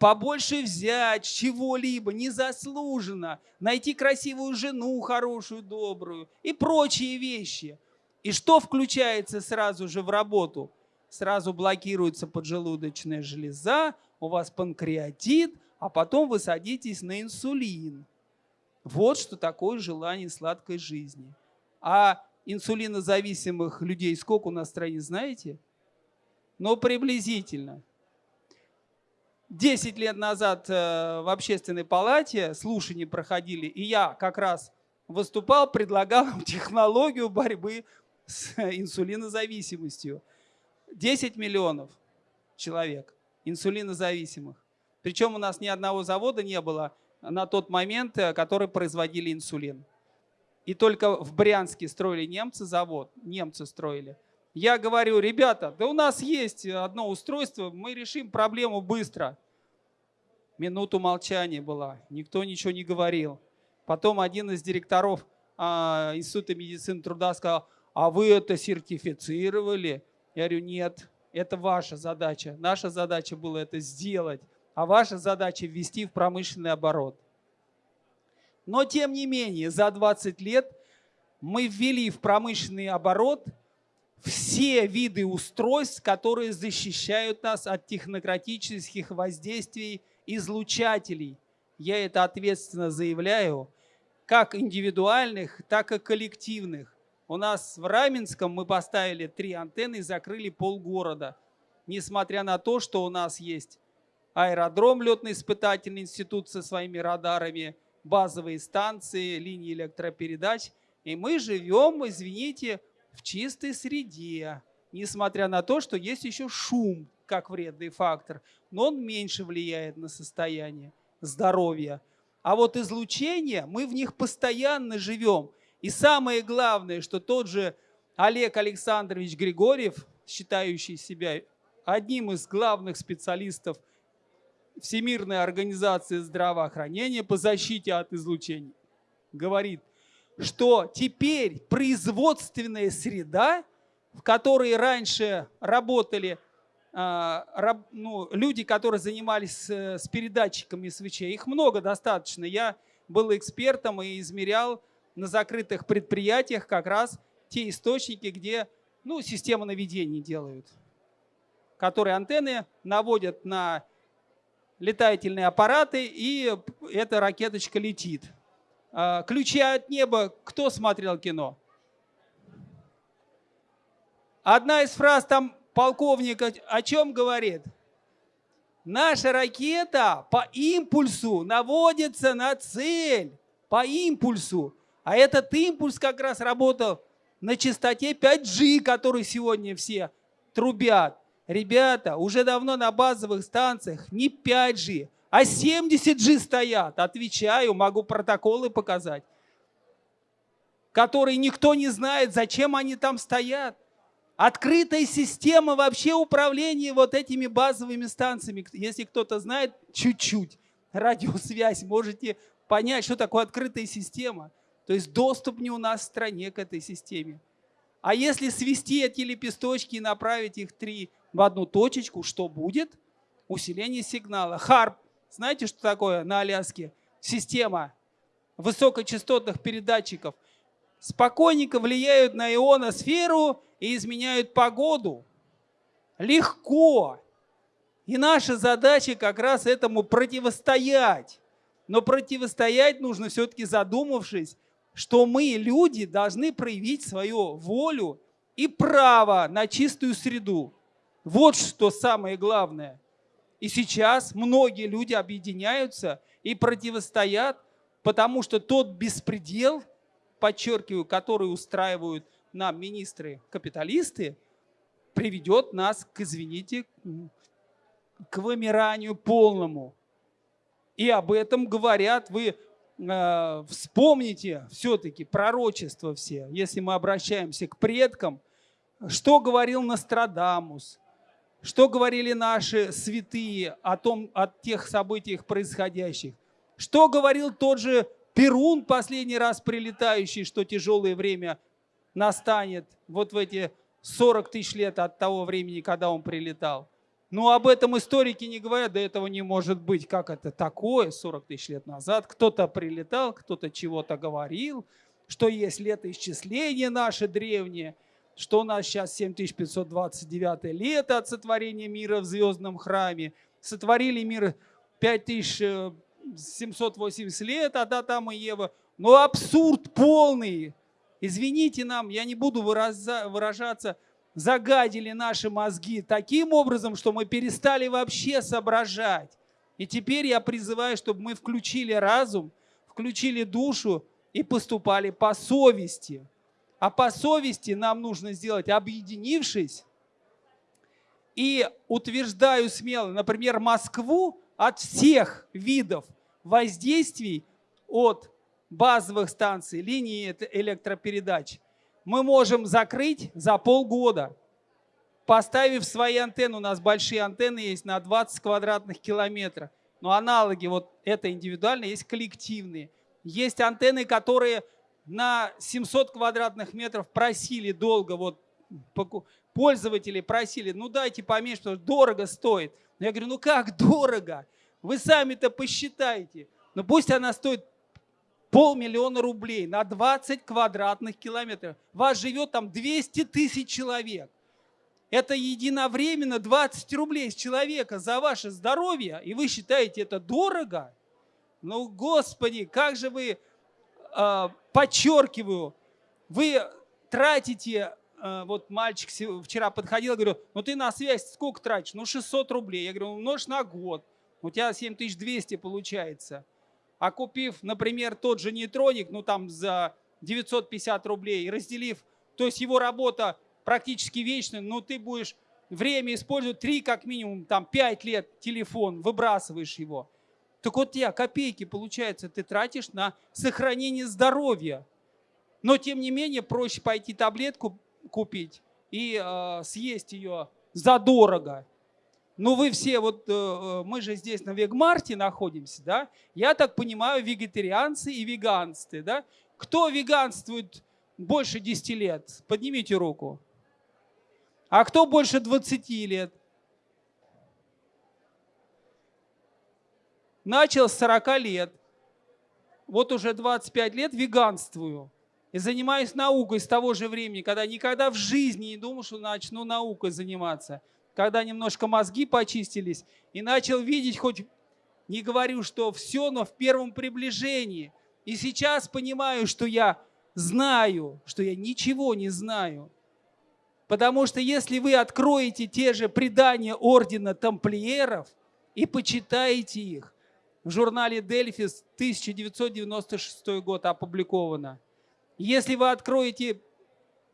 побольше взять чего-либо незаслуженно, найти красивую жену, хорошую, добрую и прочие вещи. И что включается сразу же в работу? Сразу блокируется поджелудочная железа, у вас панкреатит, а потом вы садитесь на инсулин. Вот что такое желание сладкой жизни. А инсулинозависимых людей сколько у нас в стране, знаете? Ну, приблизительно. Десять лет назад э, в общественной палате слушания проходили, и я как раз выступал, предлагал технологию борьбы с инсулинозависимостью. 10 миллионов человек инсулинозависимых. Причем у нас ни одного завода не было на тот момент, э, который производили инсулин. И только в Брянске строили немцы завод, немцы строили. Я говорю, ребята, да у нас есть одно устройство, мы решим проблему быстро. Минуту молчания была, никто ничего не говорил. Потом один из директоров а, Института медицины труда сказал, а вы это сертифицировали? Я говорю, нет, это ваша задача. Наша задача была это сделать, а ваша задача ввести в промышленный оборот. Но тем не менее, за 20 лет мы ввели в промышленный оборот все виды устройств, которые защищают нас от технократических воздействий излучателей. Я это ответственно заявляю, как индивидуальных, так и коллективных. У нас в Раменском мы поставили три антенны и закрыли полгорода. Несмотря на то, что у нас есть аэродром, летно-испытательный институт со своими радарами, базовые станции, линии электропередач. И мы живем, извините, в чистой среде, несмотря на то, что есть еще шум как вредный фактор, но он меньше влияет на состояние здоровья. А вот излучение, мы в них постоянно живем. И самое главное, что тот же Олег Александрович Григорьев, считающий себя одним из главных специалистов – Всемирная организация здравоохранения по защите от излучений говорит, что теперь производственная среда, в которой раньше работали а, ну, люди, которые занимались с передатчиками свечей, их много достаточно. Я был экспертом и измерял на закрытых предприятиях как раз те источники, где ну, система наведения делают, которые антенны наводят на летательные аппараты, и эта ракеточка летит. А, ключи от неба. Кто смотрел кино? Одна из фраз там полковника о чем говорит? Наша ракета по импульсу наводится на цель. По импульсу. А этот импульс как раз работал на частоте 5G, который сегодня все трубят. Ребята, уже давно на базовых станциях не 5G, а 70G стоят. Отвечаю, могу протоколы показать. Которые никто не знает, зачем они там стоят. Открытая система вообще управления вот этими базовыми станциями. Если кто-то знает чуть-чуть радиосвязь, можете понять, что такое открытая система. То есть доступ не у нас в стране к этой системе. А если свести эти лепесточки и направить их три в одну точечку, что будет? Усиление сигнала. Харп. Знаете, что такое на Аляске? Система высокочастотных передатчиков. Спокойненько влияют на ионосферу и изменяют погоду. Легко. И наша задача как раз этому противостоять. Но противостоять нужно все-таки задумавшись, что мы, люди, должны проявить свою волю и право на чистую среду. Вот что самое главное. И сейчас многие люди объединяются и противостоят, потому что тот беспредел, подчеркиваю, который устраивают нам министры-капиталисты, приведет нас к, извините, к вымиранию полному. И об этом говорят, вы э, вспомните все-таки пророчества все, если мы обращаемся к предкам, что говорил Нострадамус, что говорили наши святые о, том, о тех событиях происходящих, что говорил тот же Перун последний раз прилетающий, что тяжелое время настанет вот в эти 40 тысяч лет от того времени, когда он прилетал. Ну, об этом историки не говорят, да этого не может быть. Как это такое 40 тысяч лет назад? Кто-то прилетал, кто-то чего-то говорил, что есть летоисчисление наше древнее, что у нас сейчас 7529 лето от сотворения мира в звездном храме. Сотворили мир 5780 лет, а да, там и Ева. Ну, абсурд полный. Извините нам, я не буду выражаться, загадили наши мозги таким образом, что мы перестали вообще соображать. И теперь я призываю, чтобы мы включили разум, включили душу и поступали по совести. А по совести нам нужно сделать, объединившись, и утверждаю смело, например, Москву от всех видов воздействий от базовых станций, линии электропередач мы можем закрыть за полгода, поставив свои антенны. У нас большие антенны есть на 20 квадратных километров. Но аналоги, вот это индивидуально, есть коллективные. Есть антенны, которые на 700 квадратных метров просили долго, вот пользователи просили, ну дайте поменьше, потому что дорого стоит. Я говорю, ну как дорого? Вы сами-то посчитайте. Ну пусть она стоит полмиллиона рублей на 20 квадратных километров. Вас живет там 200 тысяч человек. Это единовременно 20 рублей с человека за ваше здоровье, и вы считаете это дорого? Ну, Господи, как же вы, э, подчеркиваю, вы тратите, э, вот мальчик вчера подходил, говорю, ну ты на связь сколько тратишь? Ну 600 рублей. Я говорю, умножь на год, у тебя 7200 получается а купив, например, тот же нейтроник, ну там за 950 рублей, разделив, то есть его работа практически вечная, но ты будешь время использовать 3 как минимум, там 5 лет телефон, выбрасываешь его. Так вот я копейки, получается, ты тратишь на сохранение здоровья. Но тем не менее проще пойти таблетку купить и э, съесть ее задорого, ну вы все, вот э, э, мы же здесь на Вегмарте находимся, да? Я так понимаю, вегетарианцы и веганцы, да? Кто веганствует больше 10 лет? Поднимите руку. А кто больше 20 лет? Начал с 40 лет. Вот уже 25 лет веганствую. И занимаюсь наукой с того же времени, когда никогда в жизни не думал, что начну наукой заниматься когда немножко мозги почистились, и начал видеть хоть, не говорю, что все, но в первом приближении. И сейчас понимаю, что я знаю, что я ничего не знаю. Потому что если вы откроете те же предания ордена тамплиеров и почитаете их, в журнале Дельфис 1996 год опубликовано. Если вы откроете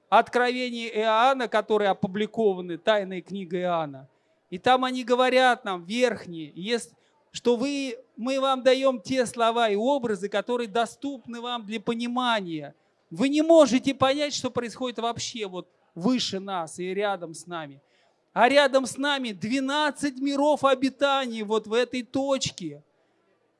Откровения Иоанна, которые опубликованы, тайная книга Иоанна. И там они говорят нам, верхние, что вы, мы вам даем те слова и образы, которые доступны вам для понимания. Вы не можете понять, что происходит вообще вот выше нас и рядом с нами. А рядом с нами 12 миров обитаний вот в этой точке.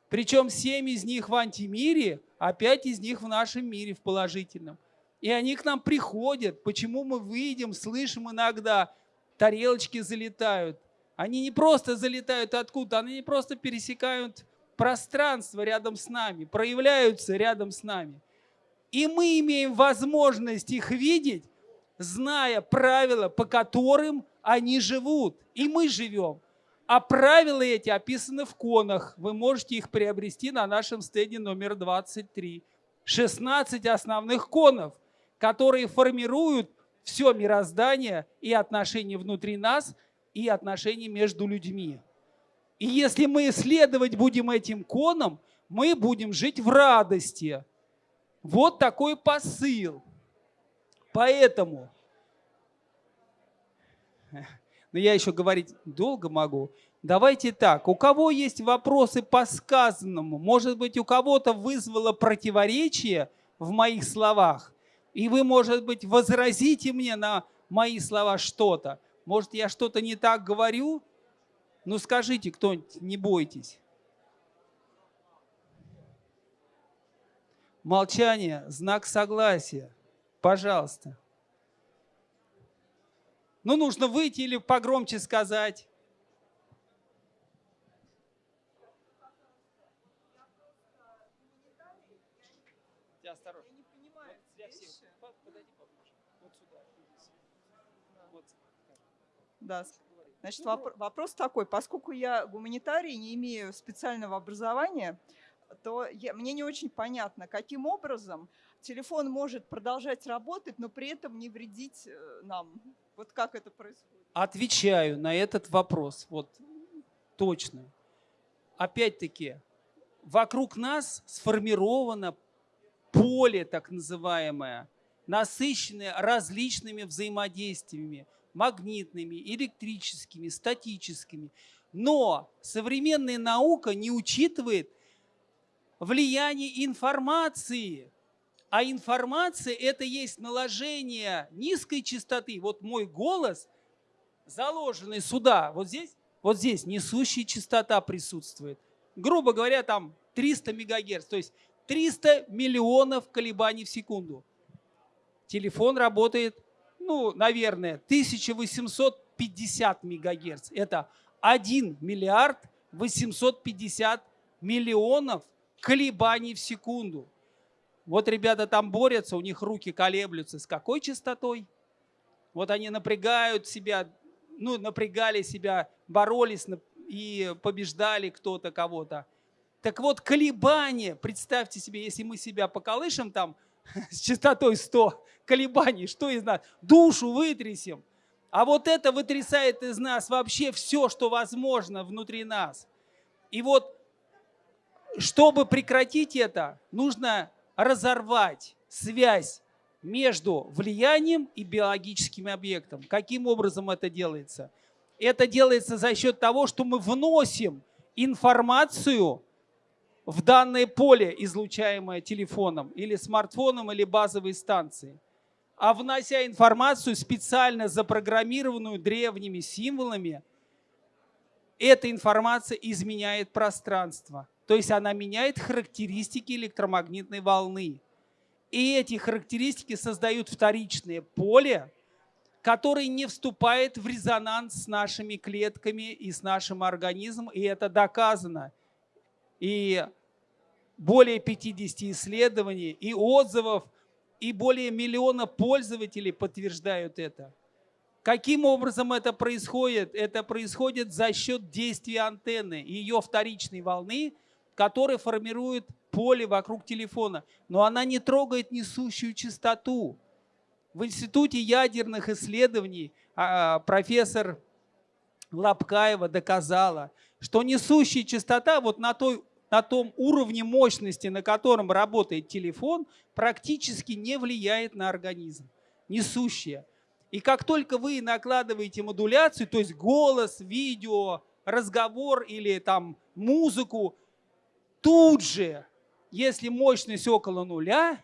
Причем 7 из них в антимире, а 5 из них в нашем мире, в положительном. И они к нам приходят. Почему мы выйдем, слышим иногда, тарелочки залетают. Они не просто залетают откуда, они не просто пересекают пространство рядом с нами, проявляются рядом с нами. И мы имеем возможность их видеть, зная правила, по которым они живут. И мы живем. А правила эти описаны в конах. Вы можете их приобрести на нашем стенде номер 23. 16 основных конов – которые формируют все мироздание и отношения внутри нас и отношения между людьми. И если мы исследовать будем этим коном, мы будем жить в радости. Вот такой посыл. Поэтому, но я еще говорить долго могу, давайте так, у кого есть вопросы по сказанному, может быть, у кого-то вызвало противоречие в моих словах, и вы, может быть, возразите мне на мои слова что-то. Может, я что-то не так говорю? Ну, скажите кто-нибудь, не бойтесь. Молчание – знак согласия. Пожалуйста. Ну, нужно выйти или погромче сказать. Осторожно. Да. Значит, воп вопрос такой. Поскольку я гуманитарий, не имею специального образования, то я, мне не очень понятно, каким образом телефон может продолжать работать, но при этом не вредить э, нам. Вот как это происходит? Отвечаю на этот вопрос. Вот точно. Опять-таки, вокруг нас сформировано поле так называемое, насыщенное различными взаимодействиями, магнитными, электрическими, статическими. Но современная наука не учитывает влияние информации. А информация – это есть наложение низкой частоты. Вот мой голос, заложенный сюда, вот здесь, вот здесь несущая частота присутствует. Грубо говоря, там 300 мегагерц, то есть 300 миллионов колебаний в секунду. Телефон работает ну, наверное, 1850 мегагерц. Это 1 миллиард 850 миллионов колебаний в секунду. Вот ребята там борются, у них руки колеблются. С какой частотой? Вот они напрягают себя, ну, напрягали себя, боролись и побеждали кто-то кого-то. Так вот, колебания, представьте себе, если мы себя поколышем там с частотой 100 колебаний, что из нас? Душу вытрясем. А вот это вытрясает из нас вообще все, что возможно внутри нас. И вот, чтобы прекратить это, нужно разорвать связь между влиянием и биологическим объектом. Каким образом это делается? Это делается за счет того, что мы вносим информацию в данное поле, излучаемое телефоном или смартфоном или базовой станцией, а внося информацию, специально запрограммированную древними символами, эта информация изменяет пространство. То есть она меняет характеристики электромагнитной волны. И эти характеристики создают вторичное поле, которое не вступает в резонанс с нашими клетками и с нашим организмом, и это доказано. И более 50 исследований и отзывов, и более миллиона пользователей подтверждают это. Каким образом это происходит? Это происходит за счет действия антенны и ее вторичной волны, которая формирует поле вокруг телефона. Но она не трогает несущую частоту. В Институте ядерных исследований а, профессор Лапкаева доказала, что несущая частота вот на той на том уровне мощности, на котором работает телефон, практически не влияет на организм, несущая. И как только вы накладываете модуляцию, то есть голос, видео, разговор или там музыку, тут же, если мощность около нуля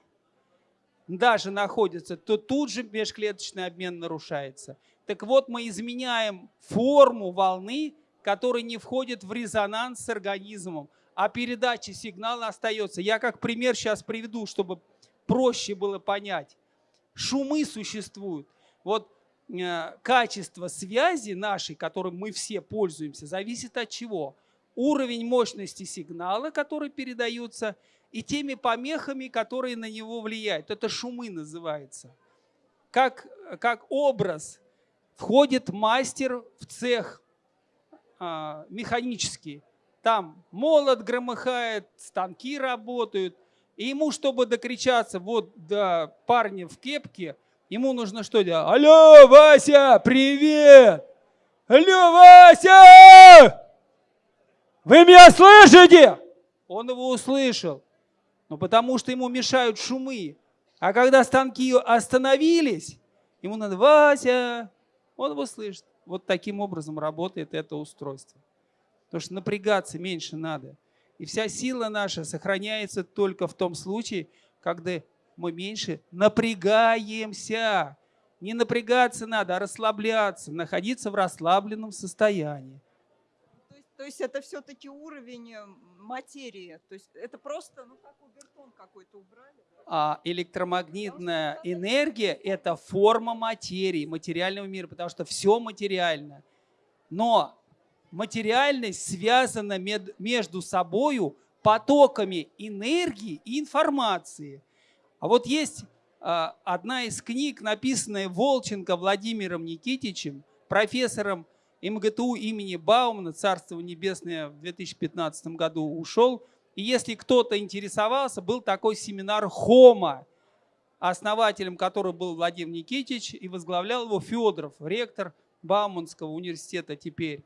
даже находится, то тут же межклеточный обмен нарушается. Так вот, мы изменяем форму волны, которая не входит в резонанс с организмом, а передача сигнала остается. Я как пример сейчас приведу, чтобы проще было понять. Шумы существуют. Вот э, качество связи нашей, которым мы все пользуемся, зависит от чего? Уровень мощности сигнала, который передается, и теми помехами, которые на него влияют. Это шумы называется. Как, как образ входит мастер в цех а, механический, там молот громыхает, станки работают. И ему, чтобы докричаться вот до парня в кепке, ему нужно что делать? Алло, Вася, привет! Алло, Вася! Вы меня слышите? Он его услышал. Ну, потому что ему мешают шумы. А когда станки остановились, ему надо, Вася, он его слышит. Вот таким образом работает это устройство. Потому что напрягаться меньше надо. И вся сила наша сохраняется только в том случае, когда мы меньше напрягаемся. Не напрягаться надо, а расслабляться, находиться в расслабленном состоянии. То есть, то есть это все-таки уровень э, материи. То есть это просто, ну как убертон какой-то убрали. А электромагнитная энергия – это форма материи, материального мира, потому что все материально. Но материальность связана между собою потоками энергии и информации. А вот есть а, одна из книг, написанная Волченко Владимиром Никитичем, профессором МГТУ имени Баумана, Царство Небесное в 2015 году ушел. И если кто-то интересовался, был такой семинар «Хома», основателем которого был Владимир Никитич, и возглавлял его Федоров, ректор Бауманского университета теперь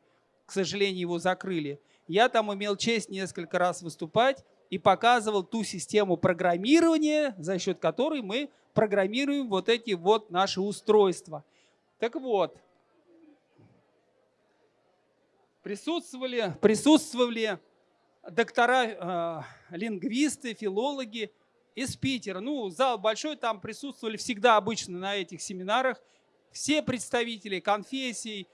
к сожалению, его закрыли. Я там имел честь несколько раз выступать и показывал ту систему программирования, за счет которой мы программируем вот эти вот наши устройства. Так вот, присутствовали, присутствовали доктора, э, лингвисты, филологи из Питера. Ну, зал большой, там присутствовали всегда обычно на этих семинарах все представители конфессий,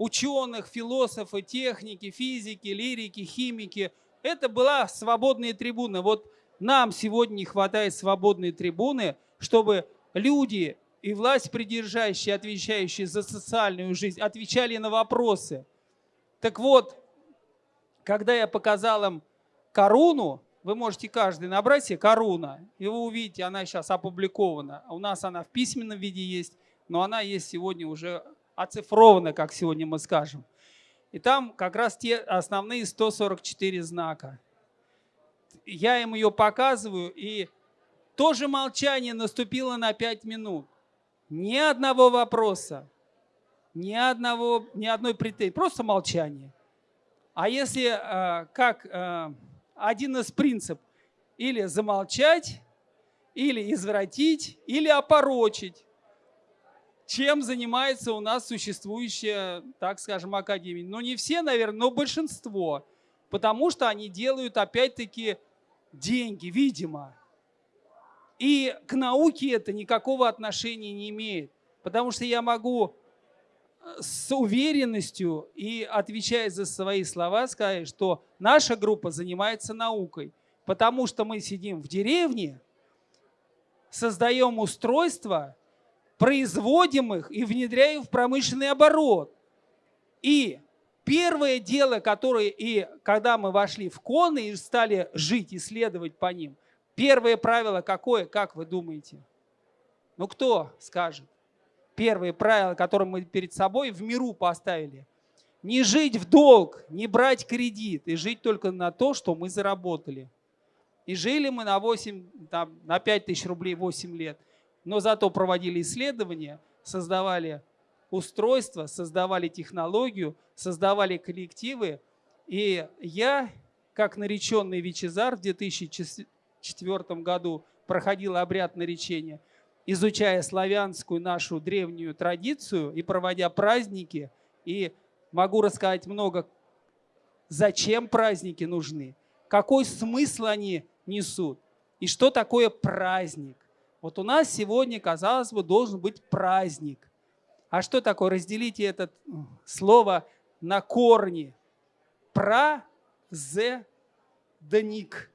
ученых, философы, техники, физики, лирики, химики. Это была свободная трибуна. Вот нам сегодня не хватает свободной трибуны, чтобы люди и власть придержащие, отвечающие за социальную жизнь, отвечали на вопросы. Так вот, когда я показал им корону, вы можете каждый набрать себе коруна, и вы увидите, она сейчас опубликована. У нас она в письменном виде есть, но она есть сегодня уже оцифровано, как сегодня мы скажем. И там как раз те основные 144 знака. Я им ее показываю, и тоже молчание наступило на 5 минут. Ни одного вопроса, ни, одного, ни одной претензии, просто молчание. А если э, как э, один из принципов, или замолчать, или извратить, или опорочить чем занимается у нас существующая, так скажем, академия. Но не все, наверное, но большинство. Потому что они делают, опять-таки, деньги, видимо. И к науке это никакого отношения не имеет. Потому что я могу э, с уверенностью и отвечая за свои слова сказать, что наша группа занимается наукой. Потому что мы сидим в деревне, создаем устройства, производим их и внедряем в промышленный оборот. И первое дело, которое, и когда мы вошли в коны и стали жить, исследовать по ним, первое правило какое, как вы думаете? Ну кто скажет? Первое правило, которое мы перед собой в миру поставили. Не жить в долг, не брать кредит и жить только на то, что мы заработали. И жили мы на, 8, там, на 5 тысяч рублей 8 лет – но зато проводили исследования, создавали устройства, создавали технологию, создавали коллективы. И я, как нареченный Вичезар в 2004 году проходил обряд наречения, изучая славянскую нашу древнюю традицию и проводя праздники, и могу рассказать много, зачем праздники нужны, какой смысл они несут и что такое праздник. Вот у нас сегодня, казалось бы, должен быть праздник. А что такое? Разделите это слово на корни. Пра, зе, дник.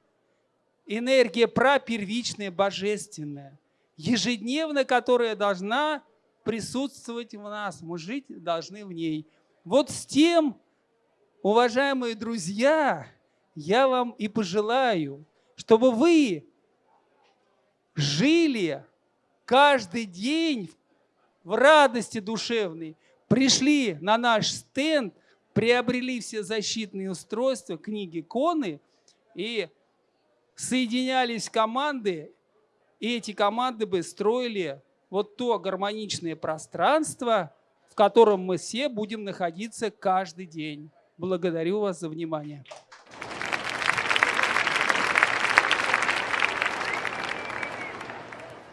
Энергия пра первичная, божественная, ежедневно, которая должна присутствовать в нас. Мы жить должны в ней. Вот с тем, уважаемые друзья, я вам и пожелаю, чтобы вы жили каждый день в радости душевной, пришли на наш стенд, приобрели все защитные устройства, книги, коны и соединялись команды, и эти команды бы строили вот то гармоничное пространство, в котором мы все будем находиться каждый день. Благодарю вас за внимание.